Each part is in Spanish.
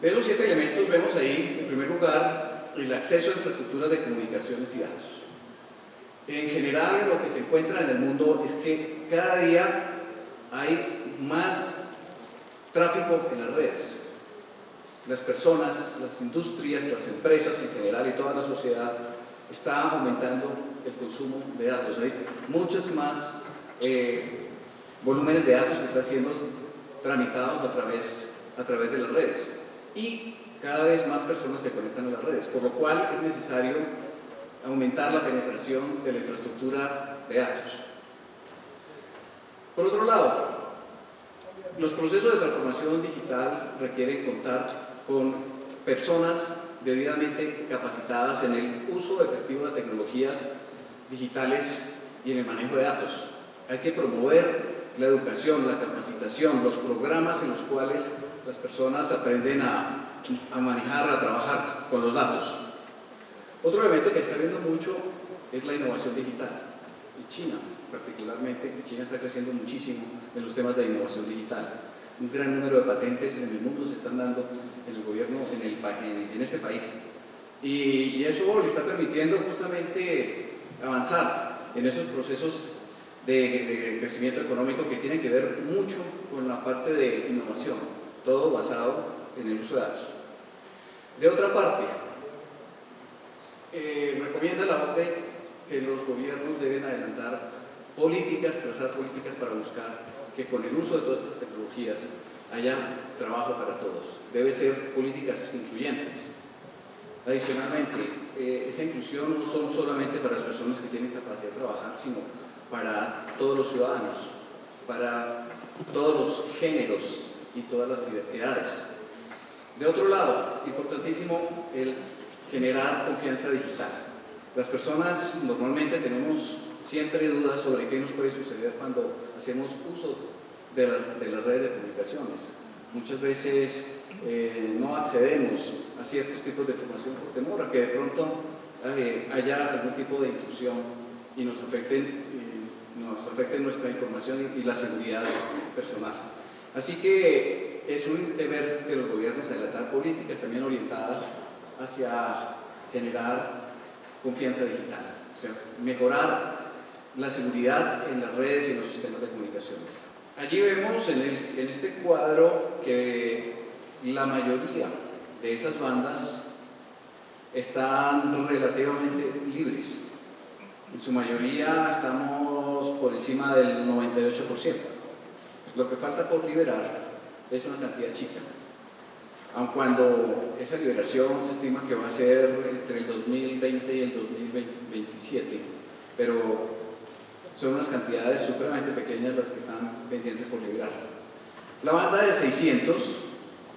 De esos siete elementos vemos ahí, en primer lugar, el acceso a infraestructuras de comunicaciones y datos. En general, lo que se encuentra en el mundo es que cada día hay más tráfico en las redes. Las personas, las industrias, las empresas en general y toda la sociedad está aumentando el consumo de datos. Hay muchos más eh, volúmenes de datos que están siendo tramitados a través, a través de las redes. Y cada vez más personas se conectan a las redes, por lo cual es necesario aumentar la penetración de la infraestructura de datos. Por otro lado, los procesos de transformación digital requieren contar con personas debidamente capacitadas en el uso efectivo de tecnologías digitales y en el manejo de datos. Hay que promover la educación, la capacitación, los programas en los cuales las personas aprenden a, manejar, a trabajar con los datos. Otro elemento que está viendo mucho es la innovación digital. Y China, particularmente, China está creciendo muchísimo en los temas de innovación digital. Un gran número de patentes en el mundo se están dando en el gobierno, en, el, en, este país. Y, eso le está permitiendo justamente avanzar en esos procesos de, crecimiento económico que tienen que ver mucho con la parte de innovación, todo basado en el uso de datos. De otra parte, eh, recomienda la OCDE que los gobiernos deben adelantar políticas, trazar políticas para buscar que con el uso de todas estas tecnologías haya trabajo para todos. Debe ser políticas incluyentes. Adicionalmente, eh, esa inclusión no son solamente para las personas que tienen capacidad de trabajar, sino para todos los ciudadanos, para todos los géneros y todas las edades. De otro lado, importantísimo el generar confianza digital. Las personas normalmente tenemos siempre dudas sobre qué nos puede suceder cuando hacemos uso de las, redes de comunicaciones. Muchas veces eh, no accedemos a ciertos tipos de información por temor a que de pronto eh, haya algún tipo de intrusión y nos afecten, nos afecte nuestra información y la seguridad personal. Así que es un deber de los gobiernos adelantar políticas también orientadas hacia generar confianza digital, o sea, mejorar la seguridad en las redes y en los sistemas de comunicaciones. Allí vemos en, en este cuadro que la mayoría de esas bandas están relativamente libres. En su mayoría estamos por encima del 98%. Lo que falta por liberar es una cantidad chica aun cuando esa liberación se estima que va a ser entre el 2020 y el 2027, pero son unas cantidades supremamente pequeñas las que están pendientes por liberar. La banda de 600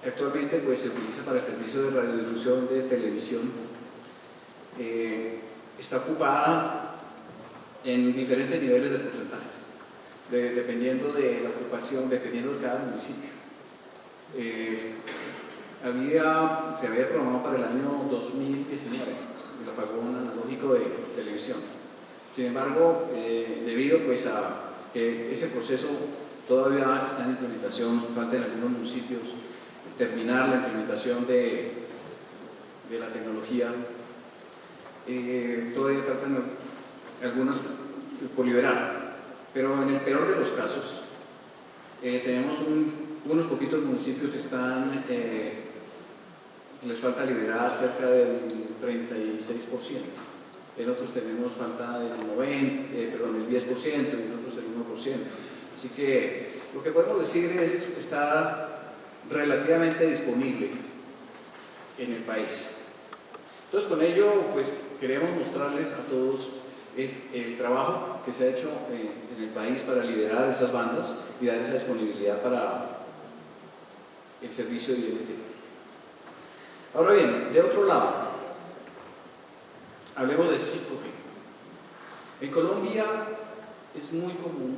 actualmente pues, se utiliza para el servicio de radiodifusión de televisión, eh, está ocupada en diferentes niveles de porcentajes, dependiendo de la ocupación, dependiendo de cada municipio. Eh, había, se había programado para el año 2019 el apagón analógico de televisión. Sin embargo, eh, debido pues, a que ese proceso todavía está en implementación, falta en algunos municipios terminar la implementación de, de la tecnología, eh, todavía faltan algunas por liberar. Pero en el peor de los casos, eh, tenemos unos poquitos municipios que están les falta liberar cerca del 36%. En otros tenemos falta del 90, eh, perdón, el 10% y en otros el 1%. Así que lo que podemos decir es está relativamente disponible en el país. Entonces con ello pues queremos mostrarles a todos eh, el, trabajo que se ha hecho en, el país para liberar esas bandas y dar esa disponibilidad para el servicio de INT. Ahora bien, de otro lado, hablemos de 5G. En Colombia es muy común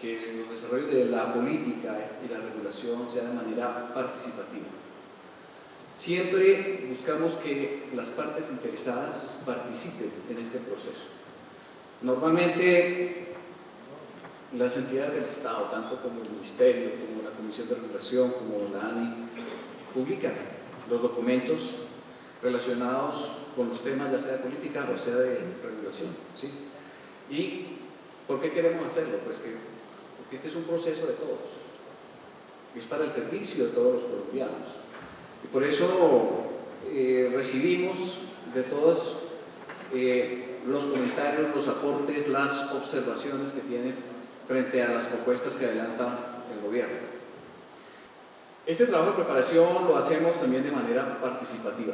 que el desarrollo de la política y la regulación sea de manera participativa. Siempre buscamos que las partes interesadas participen en este proceso. Normalmente las entidades del Estado, tanto como el Ministerio, como la Comisión de Regulación, como la ANI, publican los documentos relacionados con los temas ya sea de política o sea de regulación. ¿sí? ¿Y por qué queremos hacerlo? Pues que, porque este es un proceso de todos, es para el servicio de todos los colombianos. Y por eso eh, recibimos de todos eh, los comentarios, los aportes, las observaciones que tienen frente a las propuestas que adelanta el gobierno. Este trabajo de preparación lo hacemos también de manera participativa,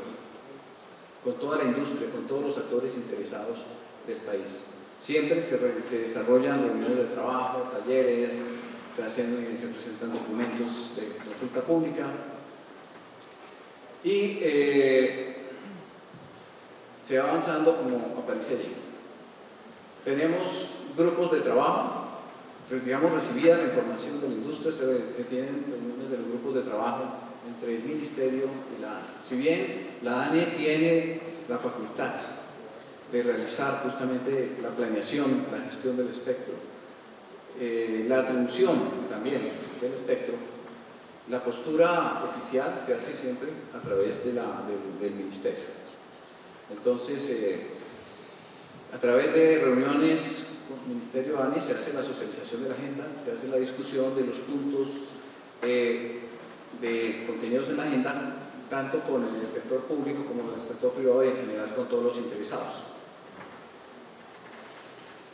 con toda la industria, con todos los actores interesados del país. Siempre se, desarrollan reuniones de trabajo, talleres, se, hacen, se presentan documentos de consulta pública y eh, se va avanzando como aparece allí. Tenemos grupos de trabajo digamos, recibida la información de la industria, se, tienen reuniones de los grupos de trabajo entre el Ministerio y la ANE. Si bien la ANE tiene la facultad de realizar justamente la planeación, la gestión del espectro, eh, la atribución también del espectro, la postura oficial se hace siempre a través del, Ministerio. Entonces, eh, a través de reuniones Ministerio ANI se hace la socialización de la agenda, se hace la discusión de los puntos eh, de contenidos en la agenda, tanto con el sector público como con el sector privado y en general con todos los interesados.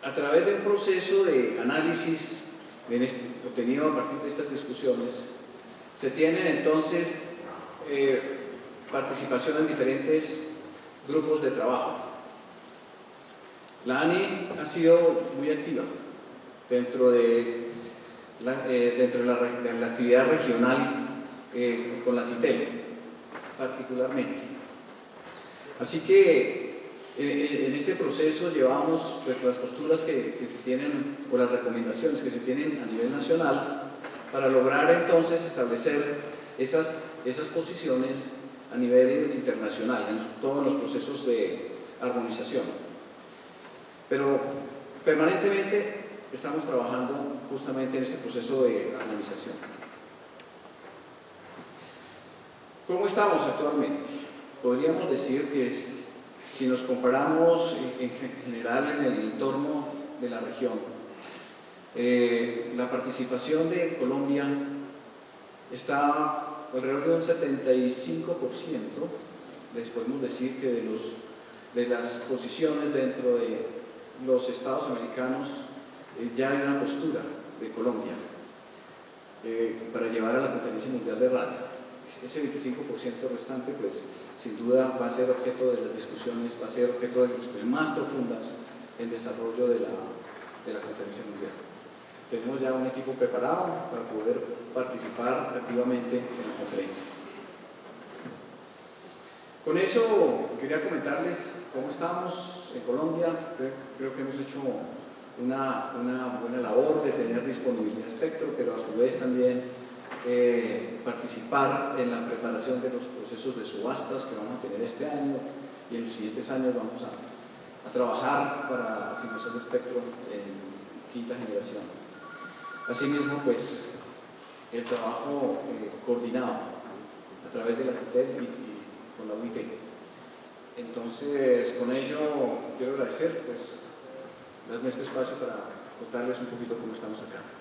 A través de un proceso de análisis este, obtenido a partir de estas discusiones, se tienen entonces eh, participación en diferentes grupos de trabajo la ANI ha sido muy activa dentro de la, eh, dentro de la, actividad regional eh, con la CITEL, particularmente. Así que eh, en este proceso llevamos pues, las posturas que, se tienen o las recomendaciones que se tienen a nivel nacional para lograr entonces establecer esas, esas posiciones a nivel internacional en todos los procesos de armonización. Pero permanentemente estamos trabajando justamente en este proceso de armonización. ¿Cómo estamos actualmente? Podríamos decir que si nos comparamos en general en el entorno de la región, eh, la participación de Colombia está alrededor de un 75%, les podemos decir que de, los, de las posiciones dentro de los estados americanos eh, ya hay una postura de Colombia eh, para llevar a la conferencia mundial de radio. Ese 25% restante, pues sin duda va a ser objeto de las discusiones, va a ser objeto de discusiones más profundas en desarrollo de la, de la conferencia mundial. Tenemos ya un equipo preparado para poder participar activamente en la conferencia. Con eso quería comentarles cómo estamos en Colombia. Creo, que hemos hecho una, buena labor de tener disponibilidad de espectro, pero a su vez también eh, participar en la preparación de los procesos de subastas que vamos a tener este año y en los siguientes años vamos a, trabajar para asignación de espectro en quinta generación. Asimismo, pues el trabajo eh, coordinado a través de la CITEL y con la UIT. Entonces, con ello quiero agradecer, pues, darme este espacio para contarles un poquito cómo estamos acá.